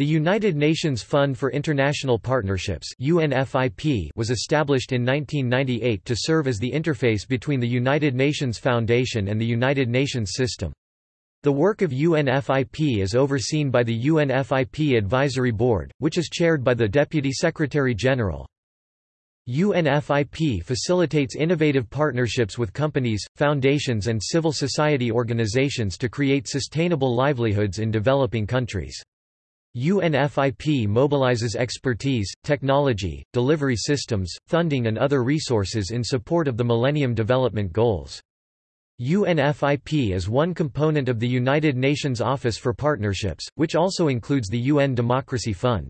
The United Nations Fund for International Partnerships was established in 1998 to serve as the interface between the United Nations Foundation and the United Nations system. The work of UNFIP is overseen by the UNFIP Advisory Board, which is chaired by the Deputy Secretary General. UNFIP facilitates innovative partnerships with companies, foundations and civil society organizations to create sustainable livelihoods in developing countries. UNFIP mobilizes expertise, technology, delivery systems, funding and other resources in support of the Millennium Development Goals. UNFIP is one component of the United Nations Office for Partnerships, which also includes the UN Democracy Fund.